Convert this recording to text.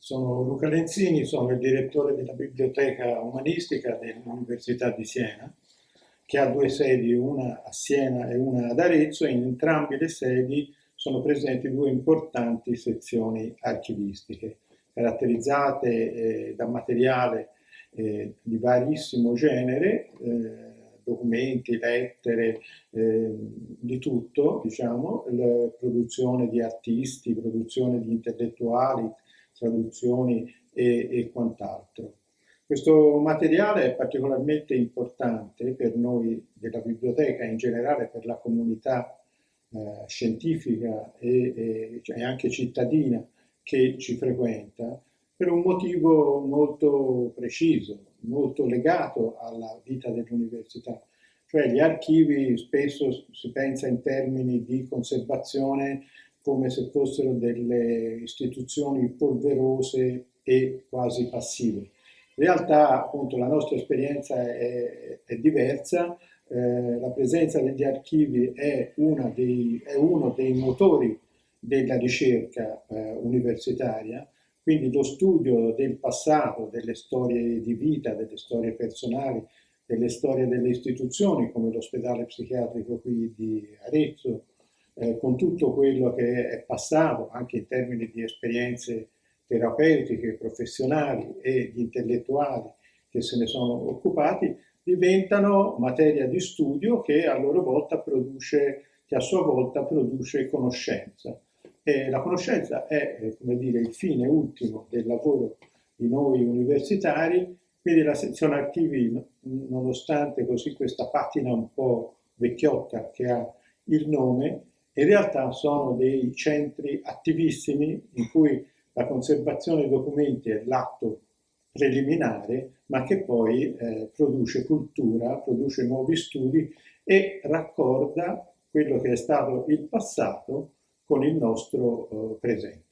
Sono Luca Lenzini, sono il direttore della Biblioteca Umanistica dell'Università di Siena, che ha due sedi, una a Siena e una ad Arezzo, e in entrambe le sedi sono presenti due importanti sezioni archivistiche, caratterizzate eh, da materiale eh, di varissimo genere, eh, documenti, lettere, eh, di tutto, diciamo, produzione di artisti, produzione di intellettuali, traduzioni e, e quant'altro. Questo materiale è particolarmente importante per noi della biblioteca in generale per la comunità eh, scientifica e, e, cioè anche cittadina che ci frequenta, per un motivo molto preciso, molto legato alla vita dell'università. Cioè gli archivi spesso si pensa in termini di conservazione come se fossero delle istituzioni polverose e quasi passive. In realtà appunto la nostra esperienza è, è diversa, eh, la presenza degli archivi è, dei, è, uno dei motori della ricerca eh, universitaria, quindi lo studio del passato, delle storie di vita, delle storie personali, delle storie delle istituzioni come l'ospedale psichiatrico qui di Arezzo, eh, con tutto quello che è passato anche in termini di esperienze terapeutiche, professionali e intellettuali che se ne sono occupati, diventano materia di studio che a loro volta produce, che a sua volta produce conoscenza. E la conoscenza è, eh, come dire, il fine ultimo del lavoro di noi universitari, quindi la sezione archivi, nonostante così questa patina un po' vecchiotta che ha il nome, in realtà sono dei centri attivissimi in cui la conservazione dei documenti è l'atto preliminare, ma che poi eh, produce cultura, produce nuovi studi e raccorda quello che è stato il passato con il nostro eh, presente.